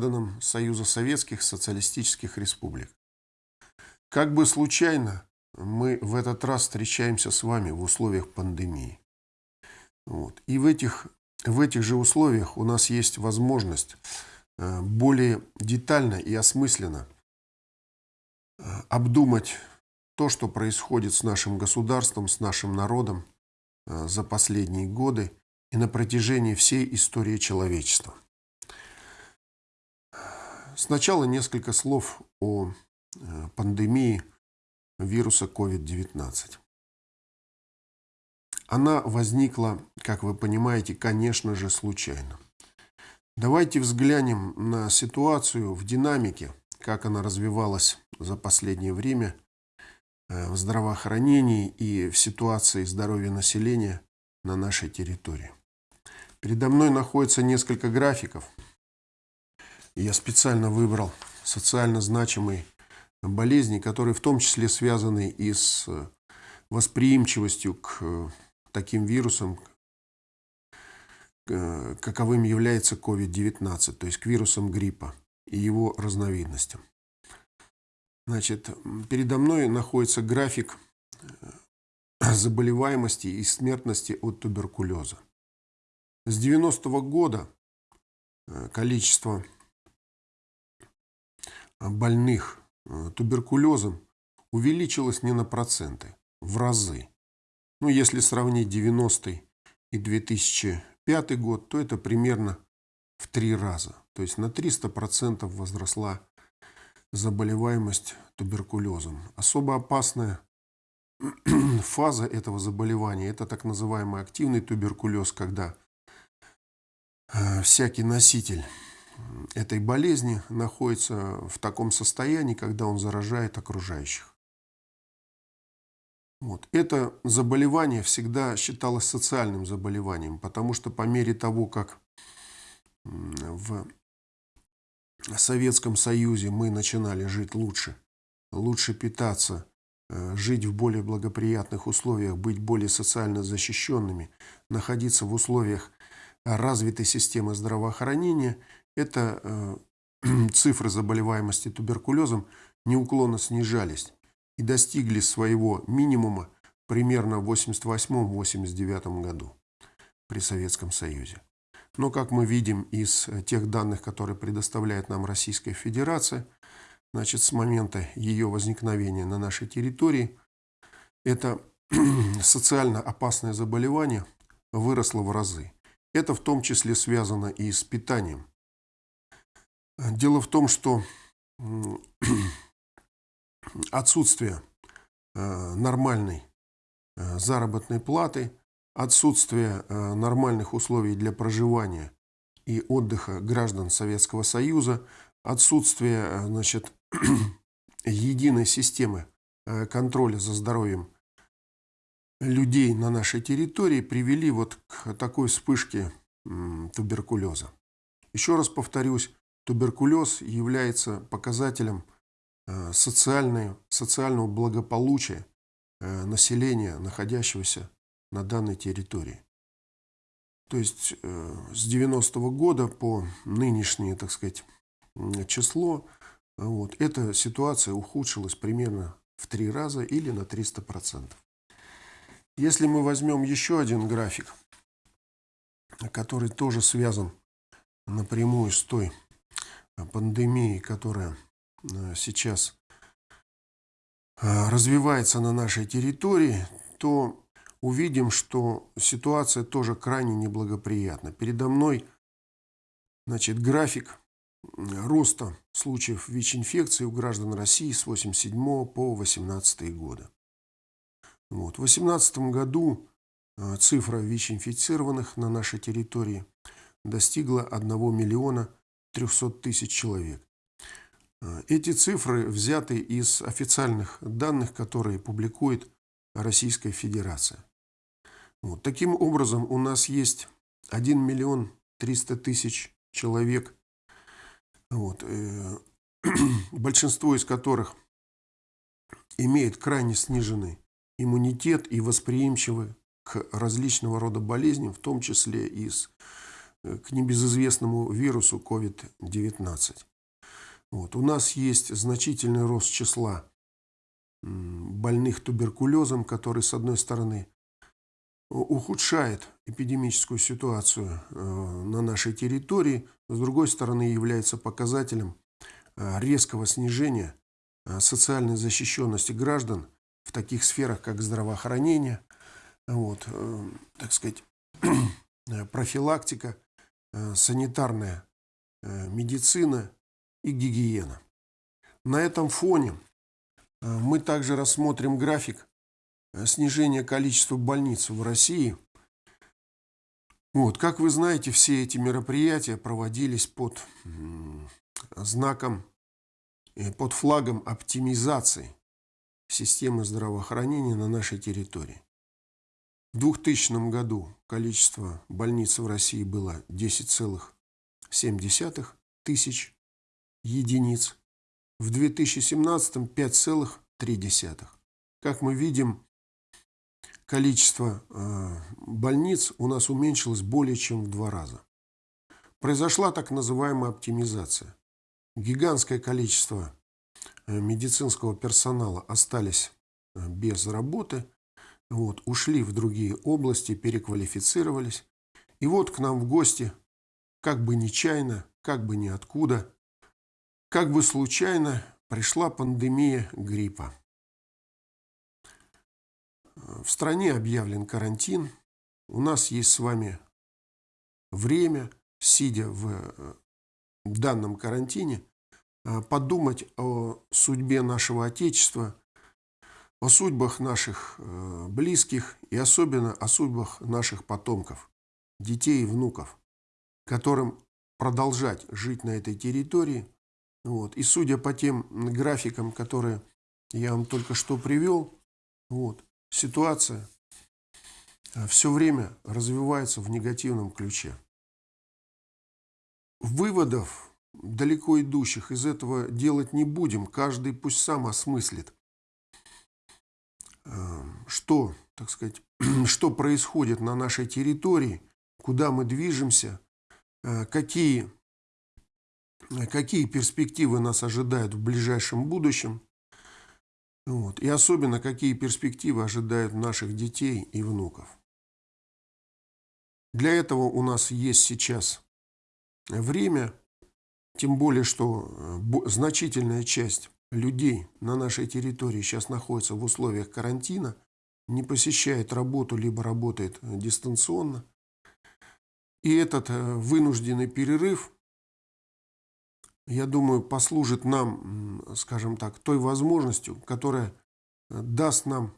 гражданам Союза Советских Социалистических Республик. Как бы случайно мы в этот раз встречаемся с вами в условиях пандемии. Вот. И в этих, в этих же условиях у нас есть возможность э, более детально и осмысленно э, обдумать то, что происходит с нашим государством, с нашим народом э, за последние годы и на протяжении всей истории человечества. Сначала несколько слов о пандемии вируса COVID-19. Она возникла, как вы понимаете, конечно же, случайно. Давайте взглянем на ситуацию в динамике, как она развивалась за последнее время э, в здравоохранении и в ситуации здоровья населения на нашей территории. Передо мной находится несколько графиков. Я специально выбрал социально значимые болезни, которые в том числе связаны и с восприимчивостью к таким вирусом, э, каковым является COVID-19, то есть к вирусам гриппа и его разновидностям. Значит, передо мной находится график э, заболеваемости и смертности от туберкулеза. С 90-го года э, количество больных туберкулезом увеличилось не на проценты, в разы. Ну, если сравнить 90 и 2005 год, то это примерно в три раза. То есть на 300% возросла заболеваемость туберкулезом. Особо опасная фаза этого заболевания – это так называемый активный туберкулез, когда э, всякий носитель этой болезни находится в таком состоянии, когда он заражает окружающих. Вот. Это заболевание всегда считалось социальным заболеванием, потому что по мере того, как в Советском Союзе мы начинали жить лучше, лучше питаться, э, жить в более благоприятных условиях, быть более социально защищенными, находиться в условиях развитой системы здравоохранения, это э, цифры заболеваемости туберкулезом неуклонно снижались и достигли своего минимума примерно в 88-89 году при Советском Союзе. Но, как мы видим из тех данных, которые предоставляет нам Российская Федерация, значит, с момента ее возникновения на нашей территории, это социально опасное заболевание выросло в разы. Это в том числе связано и с питанием. Дело в том, что отсутствие э, нормальной э, заработной платы, отсутствие э, нормальных условий для проживания и отдыха граждан Советского Союза, отсутствие значит, единой системы контроля за здоровьем людей на нашей территории привели вот к такой вспышке туберкулеза. Еще раз повторюсь, туберкулез является показателем Э, социального благополучия э, населения, находящегося на данной территории. То есть э, с 90-го года по нынешнее, так сказать, число, вот, эта ситуация ухудшилась примерно в три раза или на 300%. Если мы возьмем еще один график, который тоже связан напрямую с той пандемией, которая Э, сейчас э, развивается на нашей территории, то увидим, что ситуация тоже крайне неблагоприятна. Передо мной значит, график роста случаев ВИЧ-инфекции у граждан России с 87 по 18 годы. Вот. В 2018 году э, цифра ВИЧ-инфицированных на нашей территории достигла 1 миллиона 300 тысяч человек. Эти цифры взяты из официальных данных, которые публикует Российская Федерация. Вот. Таким образом, у нас есть 1 миллион 300 тысяч человек, вот, э, большинство из которых имеет крайне сниженный иммунитет и восприимчивы к различного рода болезням, в том числе и с к небезызвестному вирусу COVID-19. Вот. У нас есть значительный рост числа больных туберкулезом, который, с одной стороны, ухудшает эпидемическую ситуацию э, на нашей территории, с другой стороны, является показателем э, резкого снижения э, социальной защищенности граждан в таких сферах, как здравоохранение, вот, так сказать, профилактика, санитарная медицина и гигиена. На этом фоне мы также рассмотрим график Э, снижение количества больниц в России. Вот, как вы знаете, все эти мероприятия проводились под знаком, э, под флагом оптимизации системы здравоохранения на нашей территории. В 2000 году количество больниц в России было 10,7 тысяч единиц, в 2017 5,3. Как мы видим, количество э, больниц у нас уменьшилось более чем в два раза. Произошла так называемая оптимизация. Гигантское количество э, медицинского персонала остались э, без работы, вот, ушли в другие области, переквалифицировались. И вот к нам в гости, как бы нечаянно, как бы ниоткуда, как бы случайно пришла пандемия гриппа. В стране объявлен карантин. У нас есть с вами время, сидя в э, данном карантине, э, подумать о судьбе нашего Отечества, о судьбах наших э, близких и особенно о судьбах наших потомков, детей и внуков, которым продолжать жить на этой территории. Вот. И судя по тем графикам, которые я вам только что привел, вот, ситуация э, все время развивается в негативном ключе. Выводов далеко идущих из этого делать не будем. Каждый пусть сам осмыслит, что, так сказать, что происходит на нашей территории, куда мы движемся, э, какие, какие перспективы нас ожидают в ближайшем будущем – вот. И особенно, какие перспективы ожидают наших детей и внуков. Для этого у нас есть сейчас время, тем более, что э, значительная часть людей на нашей территории сейчас находится в условиях карантина, не посещает работу, либо работает дистанционно. И этот э, вынужденный перерыв я думаю, послужит нам, скажем так, той возможностью, которая э, даст нам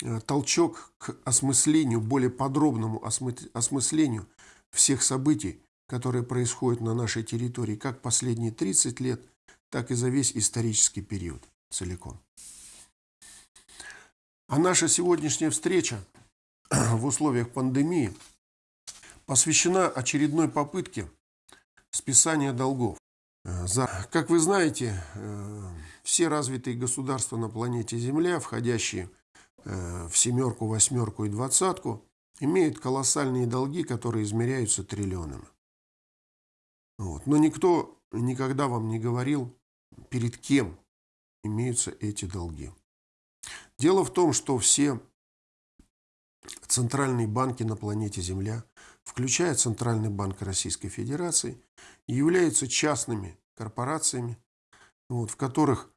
э, толчок к осмыслению, более подробному осмыслению всех событий, которые происходят на нашей территории, как последние 30 лет, так и за весь исторический период целиком. А наша сегодняшняя встреча в условиях пандемии посвящена очередной попытке списания долгов. Э, как вы знаете, э, все развитые государства на планете Земля, входящие э, в семерку, восьмерку и двадцатку, имеют колоссальные долги, которые измеряются триллионами. Вот. Но никто никогда вам не говорил, перед кем имеются эти долги. Дело в том, что все центральные банки на планете Земля, включая Центральный банк Российской Федерации, являются частными корпорациями, вот, в которых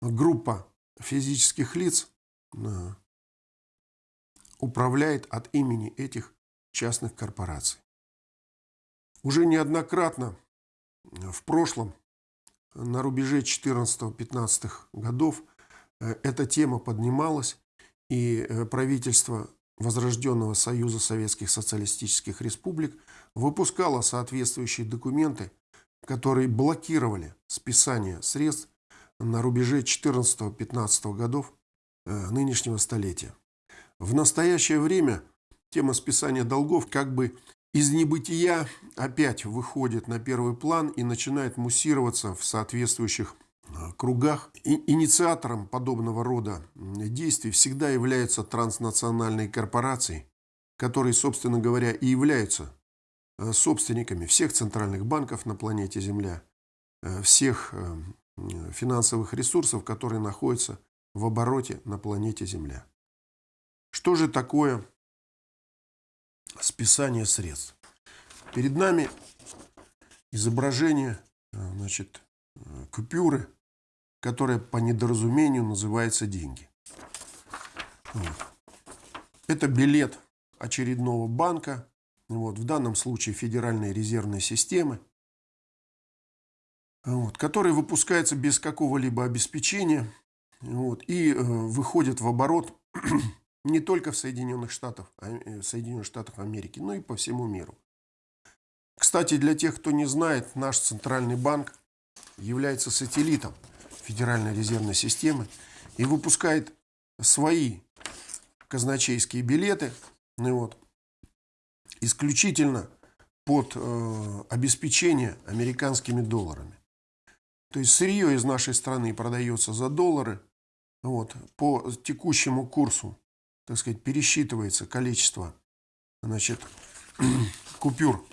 группа физических лиц э, управляет от имени этих частных корпораций. Уже неоднократно в прошлом, на рубеже 14-15 годов, э, эта тема поднималась, и э, правительство Возрожденного Союза Советских Социалистических Республик выпускало соответствующие документы, которые блокировали списание средств на рубеже 14-15 годов э, нынешнего столетия. В настоящее время тема списания долгов как бы из небытия опять выходит на первый план и начинает муссироваться в соответствующих Э, кругах. И инициатором подобного рода действий всегда являются транснациональные корпорации, которые, собственно говоря, и являются э, собственниками всех центральных банков на планете Земля, э, всех финансовых ресурсов, которые находятся в обороте на планете Земля. Что же такое списание средств? Перед нами изображение значит, купюры, которая по недоразумению называется деньги. Это билет очередного банка, вот, в данном случае Федеральной резервной системы, вот, который выпускается без какого-либо обеспечения. Вот, и э, выходит в оборот не только в Соединенных Штатах, э, Соединенных Штатах Америки, но и по всему миру. Кстати, для тех, кто не знает, наш центральный банк является сателлитом Федеральной резервной системы и выпускает свои казначейские билеты ну вот, исключительно под э, обеспечение американскими долларами. То есть сырье из нашей страны продается за доллары, вот, по текущему курсу, так сказать, пересчитывается количество значит, купюр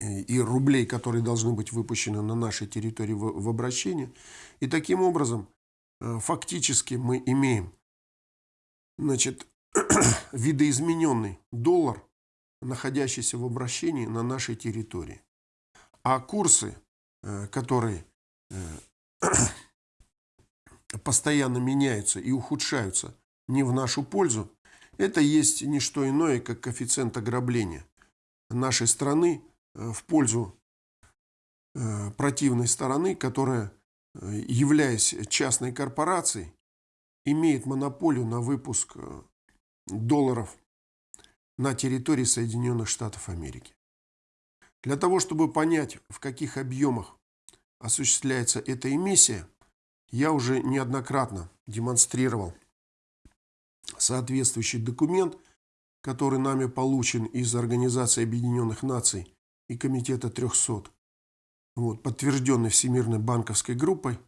и рублей, которые должны быть выпущены на нашей территории в, в обращение. И таким образом, э, фактически мы имеем значит, видоизмененный доллар, находящийся в обращении на нашей территории. А курсы, э, которые э, постоянно меняются и ухудшаются не в нашу пользу, это есть не что иное, как коэффициент ограбления нашей страны Э, в пользу э, противной стороны, которая, э, являясь частной корпорацией, имеет монополию на выпуск долларов на территории Соединенных Штатов Америки. Для того, чтобы понять, в каких объемах осуществляется эта эмиссия, я уже неоднократно демонстрировал соответствующий документ, который нами получен из Организации Объединенных Наций и Комитета 300, вот, подтвержденный Всемирной банковской группой,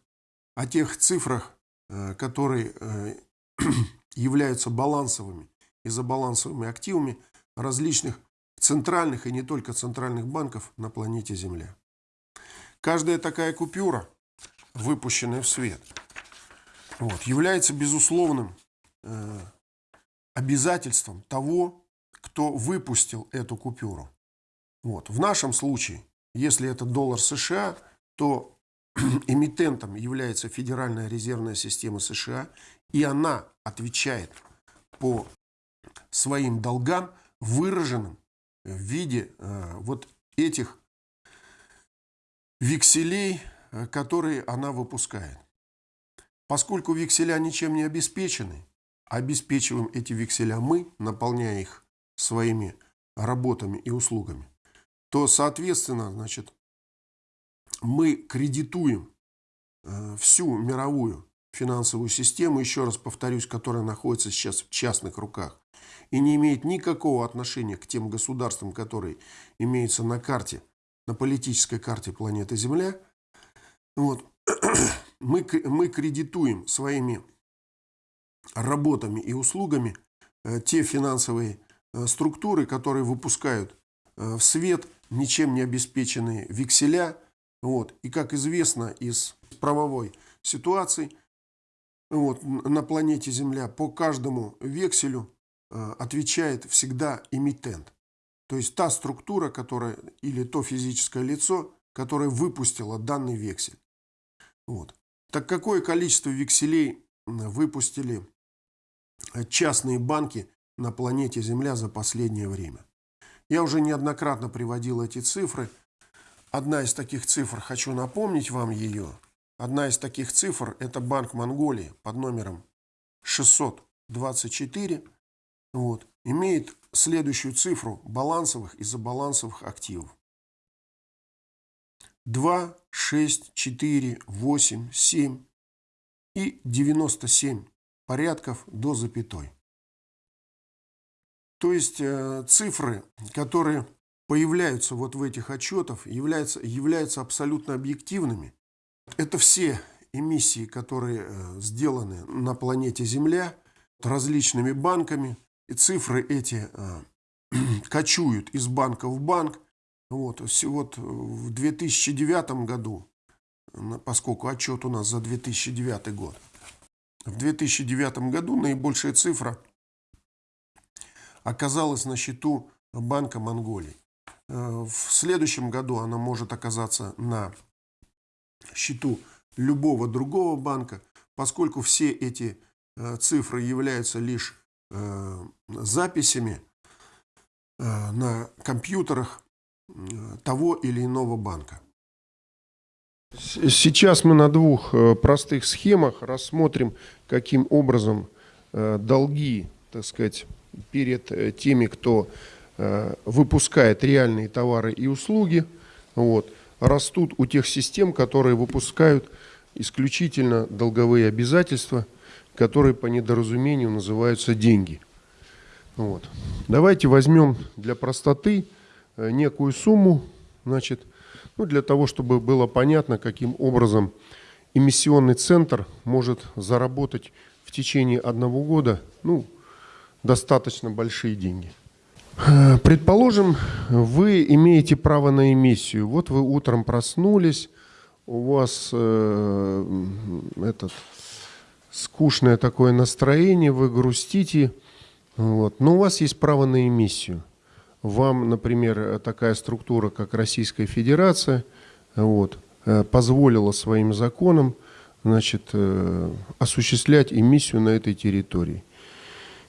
о тех цифрах, э, которые э, являются балансовыми и забалансовыми активами различных центральных и не только центральных банков на планете Земля. Каждая такая купюра, выпущенная в свет, вот, является безусловным э, обязательством того, кто выпустил эту купюру. Вот. В нашем случае, если это доллар США, то эмитентом является Федеральная резервная система США, и она отвечает по своим долгам, выраженным в виде э, вот этих векселей, э, которые она выпускает. Поскольку векселя ничем не обеспечены, обеспечиваем эти векселя мы, наполняя их своими работами и услугами, то, соответственно, значит, мы кредитуем э, всю мировую финансовую систему, еще раз повторюсь, которая находится сейчас в частных руках и не имеет никакого отношения к тем государствам, которые имеются на карте, на политической карте планеты Земля, вот, мы, мы кредитуем своими работами и услугами э, те финансовые э, структуры, которые выпускают в свет ничем не обеспеченные векселя. Вот. И как известно из правовой ситуации, вот, на планете Земля по каждому векселю э, отвечает всегда эмитент. То есть та структура, которая, или то физическое лицо, которое выпустило данный вексель. Вот. Так какое количество векселей выпустили э, частные банки на планете Земля за последнее время? Я уже неоднократно приводил эти цифры. Одна из таких цифр, хочу напомнить вам ее. Одна из таких цифр – это Банк Монголии под номером 624. Вот, имеет следующую цифру балансовых и забалансовых активов. 2, 6, 4, 8, 7 и 97 порядков до запятой. То есть э, цифры, которые появляются вот в этих отчетах, являются, являются абсолютно объективными. Это все эмиссии, которые э, сделаны на планете Земля различными банками. И цифры эти э, кочуют из банка в банк. Вот, вот в 2009 году, поскольку отчет у нас за 2009 год, в 2009 году наибольшая цифра оказалась на счету Банка Монголии. Э, в следующем году она может оказаться на счету любого другого банка, поскольку все эти э, цифры являются лишь э, записями на компьютерах того или иного банка. Сейчас мы на двух простых схемах рассмотрим, каким образом долги, так сказать, перед теми, кто Э, выпускает реальные товары и услуги, вот, растут у тех систем, которые выпускают исключительно долговые обязательства, которые по недоразумению называются деньги. Вот. Давайте возьмем для простоты э, некую сумму, значит, ну, для того, чтобы было понятно, каким образом эмиссионный центр может заработать в течение одного года ну, достаточно большие деньги. Э, предположим, вы имеете право на эмиссию. Вот вы утром проснулись, у вас э, этот скучное такое настроение, вы грустите, вот, но у вас есть право на эмиссию. Вам, например, такая структура, как Российская Федерация, вот, э, позволила своим законам значит, э, осуществлять эмиссию на этой территории.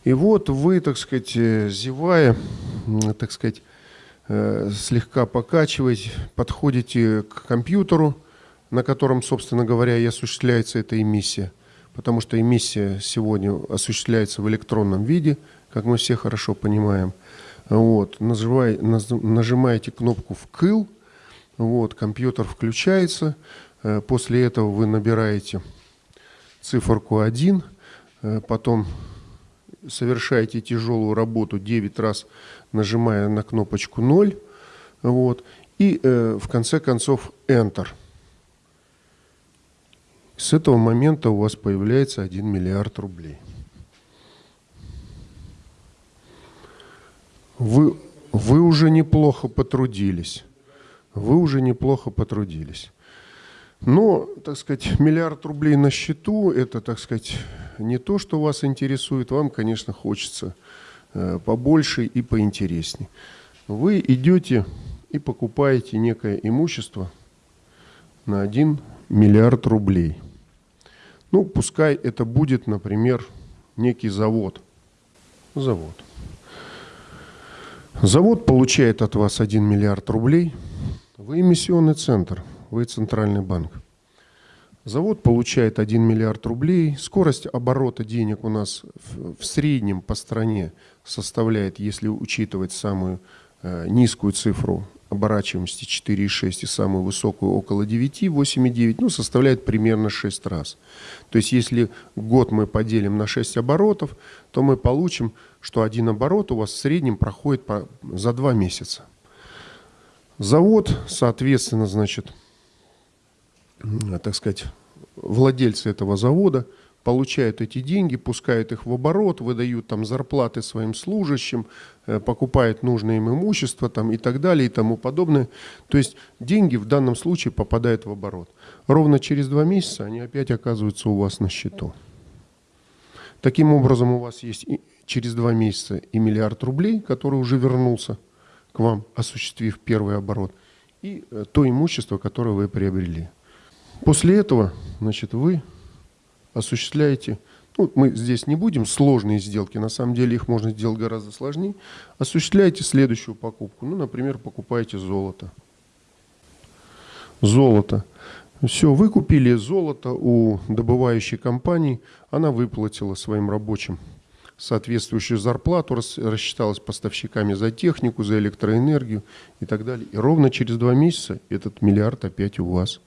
И вот вы, так сказать, э, зевая, так сказать, слегка покачивать, подходите к компьютеру, на котором, собственно говоря, и осуществляется эта эмиссия. Потому что эмиссия сегодня осуществляется в электронном виде, как мы все хорошо понимаем. Вот, нажимай, нажимаете кнопку «Вкл», вот, компьютер включается, э, после этого вы набираете циферку 1, потом совершаете тяжелую работу 9 раз, нажимая на кнопочку 0, вот, и э, в конце концов Enter. С этого момента у вас появляется 1 миллиард рублей. Вы, вы уже неплохо потрудились. Вы уже неплохо потрудились. Но, так сказать, миллиард рублей на счету – это, так сказать, не то, что вас интересует. Вам, конечно, хочется э, побольше и поинтереснее. Вы идете и покупаете некое имущество на 1 миллиард рублей. Ну, пускай это будет, например, некий завод. Завод. Завод получает от вас 1 миллиард рублей. Вы эмиссионный центр – вы центральный банк. Завод получает 1 миллиард рублей. Скорость оборота денег у нас в среднем по стране составляет, если учитывать самую э, низкую цифру оборачиваемости 4,6 и самую высокую около 9, 8,9, ну, составляет примерно 6 раз. То есть, если год мы поделим на 6 оборотов, то мы получим, что один оборот у вас в среднем проходит по, за 2 месяца. Завод, соответственно, значит, так сказать, владельцы этого завода получают эти деньги, пускают их в оборот, выдают там зарплаты своим служащим, э, покупают нужное им имущество там, и так далее и тому подобное. То есть деньги в данном случае попадают в оборот. Ровно через два месяца они опять оказываются у вас на счету. Таким образом у вас есть через два месяца и миллиард рублей, который уже вернулся к вам, осуществив первый оборот, и э, то имущество, которое вы приобрели. После этого, значит, вы осуществляете, ну, мы здесь не будем сложные сделки, на самом деле их можно сделать гораздо сложнее, осуществляете следующую покупку. Ну, например, покупаете золото. Золото. Все, вы купили золото у добывающей компании, она выплатила своим рабочим соответствующую зарплату, рассчиталась поставщиками за технику, за электроэнергию и так далее. И ровно через два месяца этот миллиард опять у вас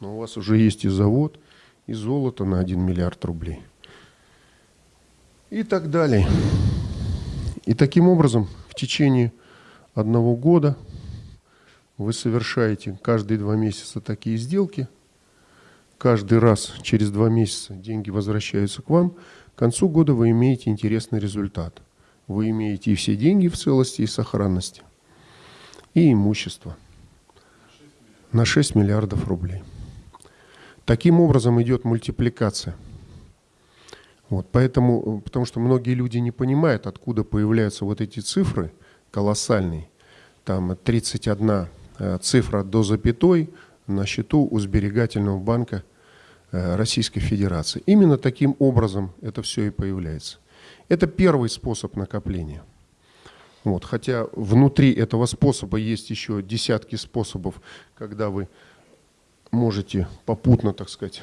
но у вас уже есть и завод, и золото на 1 миллиард рублей. И так далее. И таким образом в течение одного года вы совершаете каждые два месяца такие сделки. Каждый раз через два месяца деньги возвращаются к вам. К концу года вы имеете интересный результат. вы имеете и все деньги в целости и сохранности, и имущество на 6 миллиардов рублей. Таким образом идет мультипликация. Вот, поэтому, потому что многие люди не понимают, откуда появляются вот эти цифры колоссальные. Там 31 э, цифра до запятой на счету у сберегательного банка э, Российской Федерации. Именно таким образом это все и появляется. Это первый способ накопления. Вот, хотя внутри этого способа есть еще десятки способов, когда вы можете попутно, так сказать,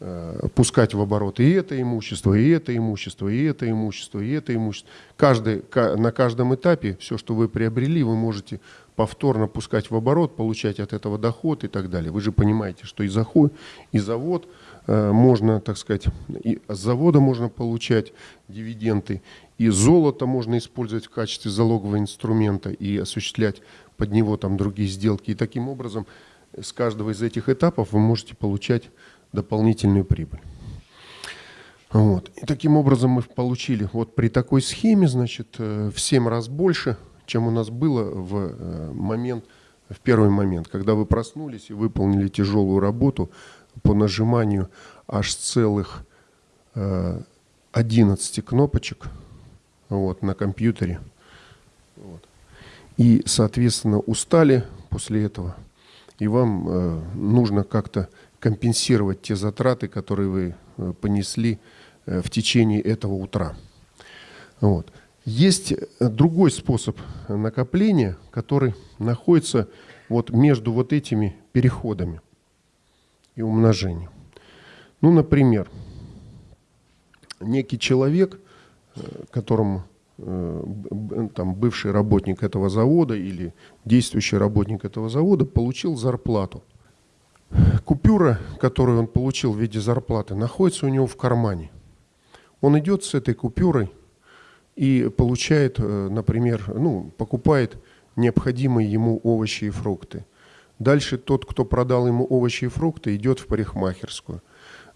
э, пускать в оборот и это имущество, и это имущество, и это имущество, и это имущество. Каждый, на каждом этапе все, что вы приобрели, вы можете повторно пускать в оборот, получать от этого доход и так далее. Вы же понимаете, что и заход, и завод – Э, можно, так сказать, и с завода можно получать дивиденды, и золото можно использовать в качестве залогового инструмента и осуществлять под него там другие сделки. И таким образом с каждого из этих этапов вы можете получать дополнительную прибыль. Вот. И таким образом мы получили вот при такой схеме, значит, э, в 7 раз больше, чем у нас было в э, момент, в первый момент, когда вы проснулись и выполнили тяжелую работу по нажиманию аж целых 11 э, кнопочек вот, на компьютере. Вот. И, соответственно, устали после этого, и вам э, нужно как-то компенсировать те затраты, которые вы э, понесли э, в течение этого утра. Вот. Есть другой способ накопления, который находится вот между вот этими переходами и умножением. Ну, например, некий человек, э, которому э, там, бывший работник этого завода или действующий работник этого завода получил зарплату. Купюра, которую он получил в виде зарплаты, находится у него в кармане. Он идет с этой купюрой и получает, э, например, ну, покупает необходимые ему овощи и фрукты – Дальше тот, кто продал ему овощи и фрукты, идет в парикмахерскую.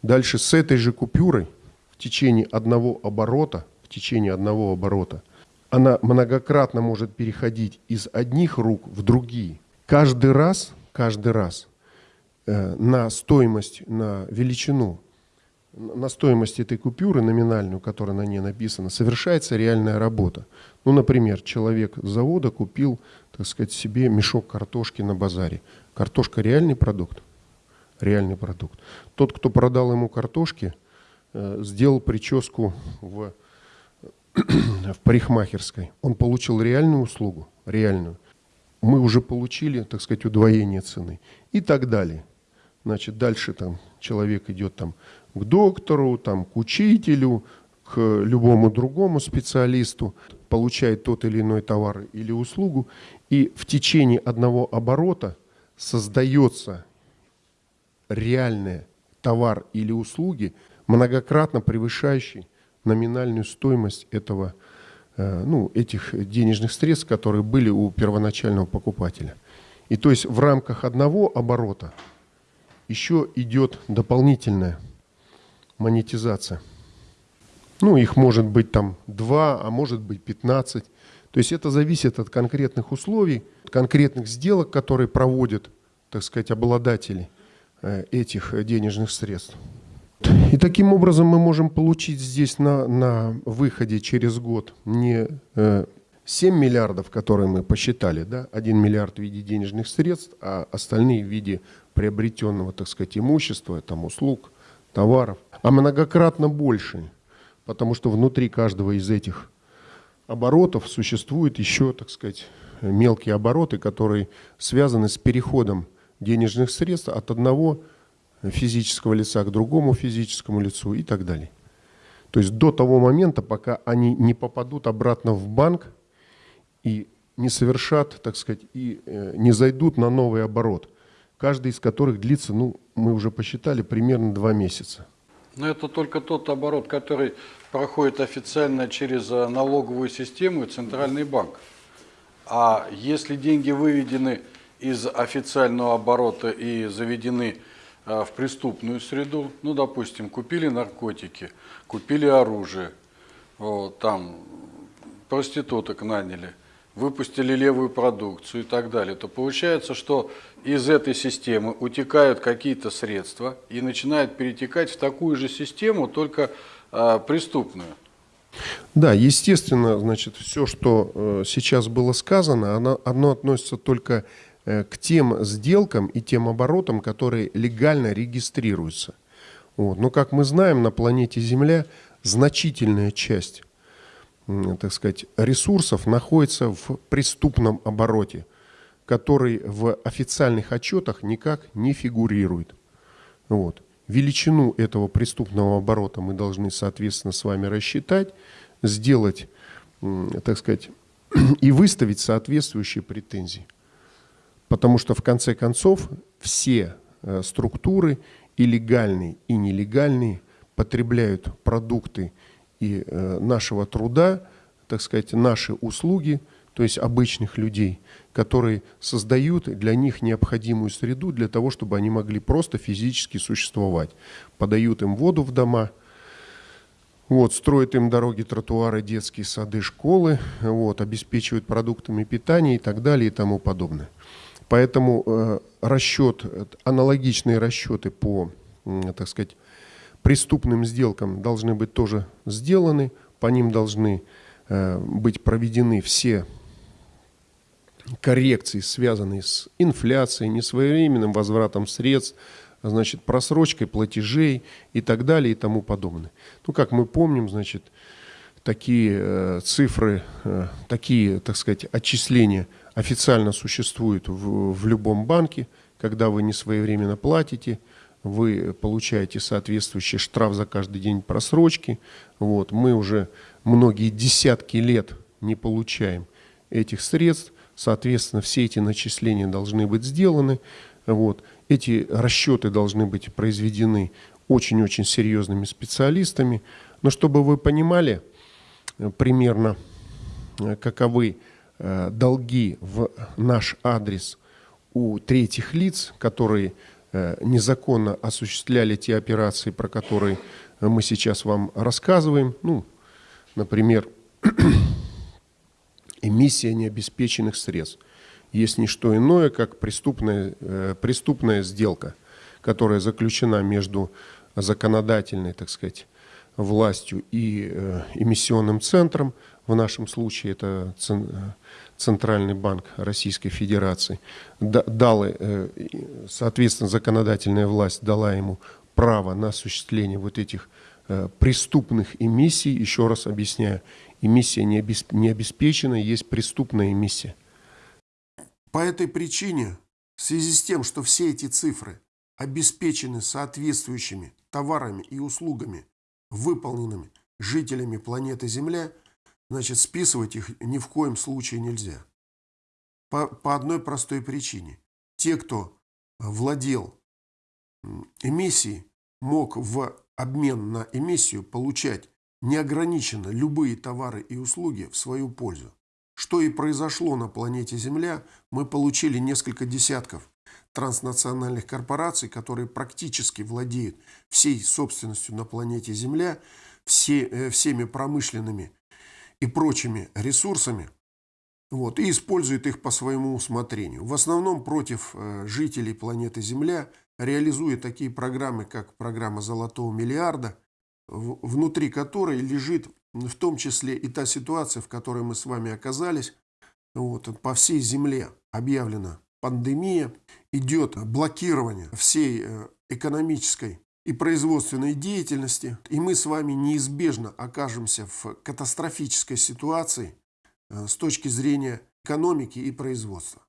Дальше с этой же купюрой в течение одного оборота, течение одного оборота, она многократно может переходить из одних рук в другие. Каждый раз, каждый раз э, на стоимость, на величину, на стоимость этой купюры номинальную, которая на ней написана, совершается реальная работа. Ну, например, человек с завода купил так сказать, себе мешок картошки на базаре. Картошка реальный продукт? Реальный продукт. Тот, кто продал ему картошки, э, сделал прическу в, в парикмахерской. Он получил реальную услугу, реальную. Мы уже получили, так сказать, удвоение цены и так далее. Значит, дальше там человек идет там к доктору, там, к учителю, к любому другому специалисту, получает тот или иной товар или услугу, и в течение одного оборота создается реальный товар или услуги, многократно превышающий номинальную стоимость этого, э, ну, этих денежных средств, которые были у первоначального покупателя. И то есть в рамках одного оборота еще идет дополнительная монетизация. Ну, их может быть там два, а может быть 15. То есть это зависит от конкретных условий, конкретных сделок, которые проводят, так сказать, обладатели э, этих денежных средств. И таким образом мы можем получить здесь на, на выходе через год не 7 э, миллиардов, которые мы посчитали, да, 1 миллиард в виде денежных средств, а остальные в виде приобретенного, так сказать, имущества, там, услуг, товаров, а многократно больше, потому что внутри каждого из этих оборотов существуют еще, так сказать, мелкие обороты, которые связаны с переходом денежных средств от одного физического лица к другому физическому лицу и так далее. То есть до того момента, пока они не попадут обратно в банк и не совершат, так сказать, и э, не зайдут на новый оборот, каждый из которых длится, ну, мы уже посчитали, примерно два месяца. Но это только тот оборот, который проходит официально через э, налоговую систему и Центральный банк. А если деньги выведены из официального оборота и заведены в преступную среду, ну, допустим, купили наркотики, купили оружие, вот, там проституток наняли, выпустили левую продукцию и так далее, то получается, что из этой системы утекают какие-то средства и начинают перетекать в такую же систему, только э, преступную. Да, естественно, значит, все, что э, сейчас было сказано, оно, оно относится только э, к тем сделкам и тем оборотам, которые легально регистрируются. Вот. Но, как мы знаем, на планете Земля значительная часть, э, так сказать, ресурсов находится в преступном обороте, который в официальных отчетах никак не фигурирует. Вот. Величину этого преступного оборота мы должны, соответственно, с вами рассчитать, сделать, так сказать, и выставить соответствующие претензии. Потому что, в конце концов, все э, структуры, и легальные, и нелегальные, потребляют продукты и э, нашего труда, так сказать, наши услуги, то есть обычных людей, которые создают для них необходимую среду для того, чтобы они могли просто физически существовать. Подают им воду в дома, вот, строят им дороги, тротуары, детские сады, школы, вот, обеспечивают продуктами питания и так далее и тому подобное. Поэтому э, расчет, аналогичные расчеты по, так сказать, преступным сделкам должны быть тоже сделаны, по ним должны э, быть проведены все коррекции, связанные с инфляцией, несвоевременным возвратом средств, значит, просрочкой платежей и так далее и тому подобное. Ну, как мы помним, значит, такие э, цифры, э, такие, так сказать, отчисления официально существуют в, в любом банке, когда вы не своевременно платите, вы получаете соответствующий штраф за каждый день просрочки. Вот. Мы уже многие десятки лет не получаем этих средств. Соответственно, все эти начисления должны быть сделаны. Вот. Эти расчеты должны быть произведены очень-очень серьезными специалистами. Но чтобы вы понимали примерно, э, каковы э, долги в наш адрес у третьих лиц, которые незаконно осуществляли те операции, про которые мы сейчас вам рассказываем. Ну, например, эмиссия необеспеченных средств. Есть не что иное, как преступная, э, преступная сделка, которая заключена между законодательной, так сказать, властью и э, эмиссионным центром, в нашем случае это Центральный банк Российской Федерации, дал, э, соответственно, законодательная власть дала ему право на осуществление вот этих преступных эмиссий. Еще раз объясняю, эмиссия не обеспечена, есть преступная эмиссия. По этой причине, в связи с тем, что все эти цифры обеспечены соответствующими товарами и услугами, выполненными жителями планеты Земля, значит, списывать их ни в коем случае нельзя. По, по одной простой причине. Те, кто владел эмиссией, мог в обмен на эмиссию получать неограниченно любые товары и услуги в свою пользу. Что и произошло на планете Земля, мы получили несколько десятков транснациональных корпораций, которые практически владеют всей собственностью на планете Земля, все, э, всеми промышленными и прочими ресурсами, вот, и используют их по своему усмотрению. В основном против э, жителей планеты Земля, реализуя такие программы, как программа «Золотого миллиарда», внутри которой лежит в том числе и та ситуация, в которой мы с вами оказались. Вот, по всей земле объявлена пандемия, идет блокирование всей э, экономической и производственной деятельности, и мы с вами неизбежно окажемся в катастрофической ситуации э, с точки зрения экономики и производства.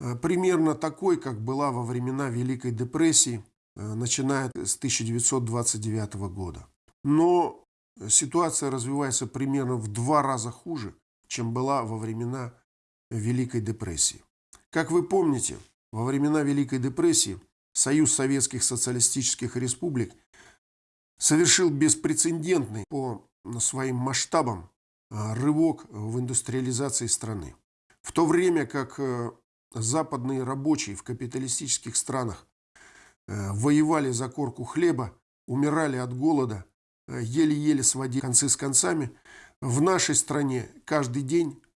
Э, примерно такой, как была во времена Великой депрессии, начиная с 1929 года. Но ситуация развивается примерно в два раза хуже, чем была во времена Великой депрессии. Как вы помните, во времена Великой депрессии Союз Советских Социалистических Республик совершил беспрецедентный по своим масштабам а, рывок в индустриализации страны. В то время как э, западные рабочие в капиталистических странах э, воевали за корку хлеба, умирали от голода Э, еле-еле сводили концы с концами, В нашей стране каждый день э,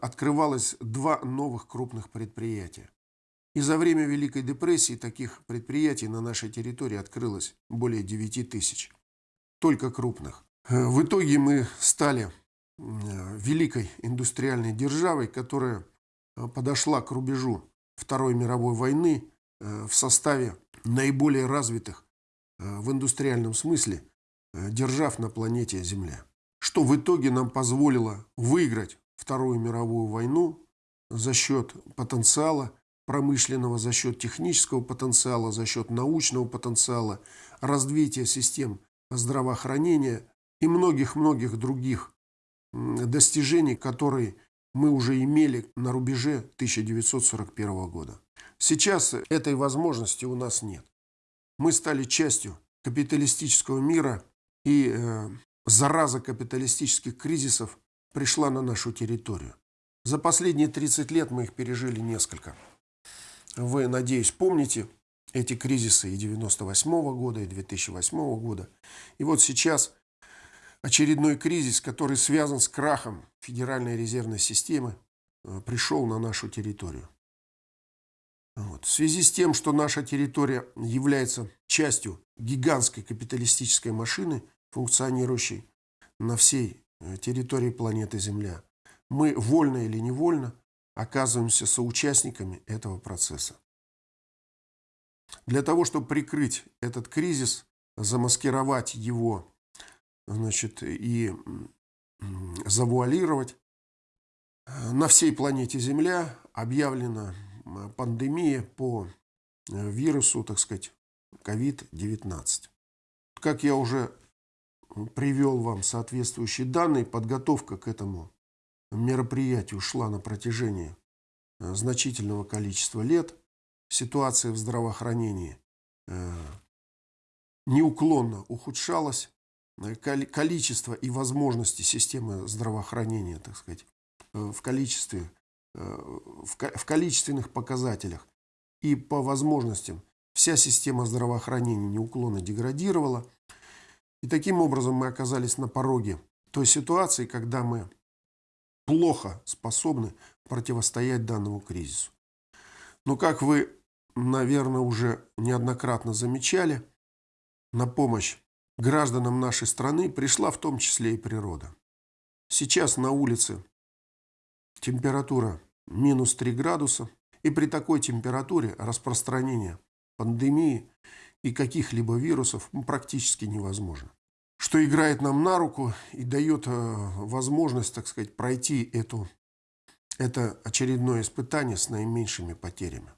открывалось два новых крупных предприятия. И за время Великой депрессии таких предприятий на нашей территории открылось более 9 тысяч. Только крупных. Э, В итоге мы стали э, великой индустриальной державой, которая э, подошла к рубежу Второй мировой войны э, в составе наиболее развитых э, в индустриальном смысле э, держав на планете Земля. Что в итоге нам позволило выиграть Вторую мировую войну за счет потенциала промышленного, за счет технического потенциала, за счет научного потенциала, развития систем здравоохранения и многих-многих других достижений, которые мы уже имели на рубеже 1941 года. Сейчас этой возможности у нас нет. Мы стали частью капиталистического мира, и э, зараза капиталистических кризисов пришла на нашу территорию. За последние 30 лет мы их пережили несколько. Вы, надеюсь, помните эти кризисы и 98 года, и 2008 года. И вот сейчас очередной кризис, который связан с крахом Федеральной резервной системы, э, пришел на нашу территорию. Вот. В связи с тем, что наша территория является частью гигантской капиталистической машины, функционирующей на всей территории планеты Земля, мы вольно или невольно оказываемся соучастниками этого процесса. Для того, чтобы прикрыть этот кризис, замаскировать его значит, и завуалировать, э, на всей планете Земля объявлена пандемия по э, вирусу, так сказать, COVID-19. Как я уже привел вам соответствующие данные, подготовка к этому мероприятию шла на протяжении э, значительного количества лет. Ситуация в здравоохранении э, неуклонно ухудшалась. Э, коли- Количество и возможности системы здравоохранения, так сказать, в количестве, в ко- в количественных показателях и по возможностям вся система здравоохранения неуклонно деградировала. И таким образом мы оказались на пороге той ситуации, когда мы плохо способны противостоять данному кризису. Но как вы, наверное, уже неоднократно замечали, на помощь гражданам нашей страны пришла в том числе и природа. Сейчас на улице температура минус 3 градуса, и при такой температуре распространение пандемии и каких-либо вирусов практически невозможно. Что играет нам на руку и дает э, возможность, так сказать, пройти эту, это очередное испытание с наименьшими потерями.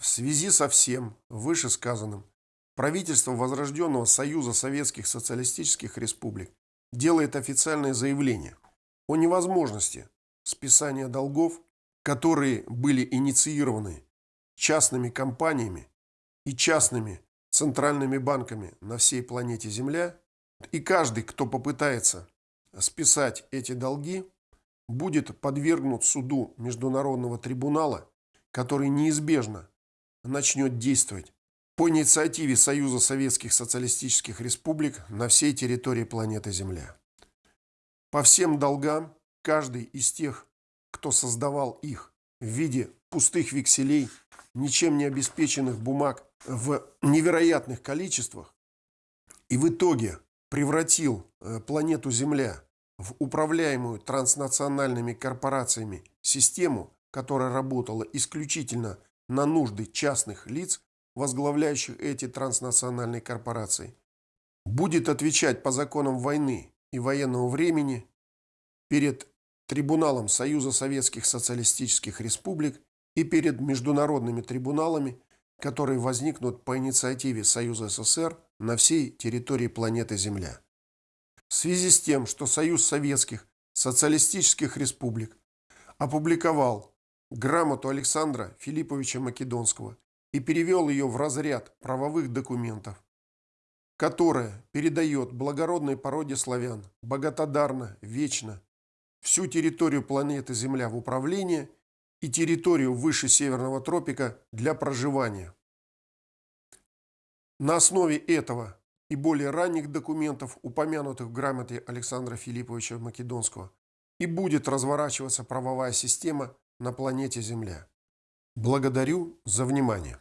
В связи со всем вышесказанным, правительство Возрожденного Союза Советских Социалистических Республик делает официальное заявление о невозможности списания долгов, которые были инициированы частными компаниями и частными центральными банками на всей планете Земля, и каждый, кто попытается списать эти долги, будет подвергнут суду Международного трибунала, который неизбежно начнет действовать по инициативе Союза Советских Социалистических Республик на всей территории планеты Земля. По всем долгам каждый из тех, кто создавал их в виде пустых векселей, ничем не обеспеченных бумаг в невероятных количествах, и в итоге превратил э, планету Земля в управляемую транснациональными корпорациями систему, которая работала исключительно на нужды частных лиц, возглавляющих эти транснациональные корпорации, будет отвечать по законам войны и военного времени перед Трибуналом Союза Советских Социалистических Республик и перед международными трибуналами, которые возникнут по инициативе Союза СССР на всей территории планеты Земля. В связи с тем, что Союз Советских Социалистических Республик опубликовал грамоту Александра Филипповича Македонского и перевел ее в разряд правовых документов, которая передает благородной породе славян богатодарно, вечно всю территорию планеты Земля в управление и территорию выше Северного тропика для проживания. На основе этого и более ранних документов, упомянутых в грамоте Александра Филипповича Македонского, и будет разворачиваться правовая система на планете Земля. Благодарю за внимание.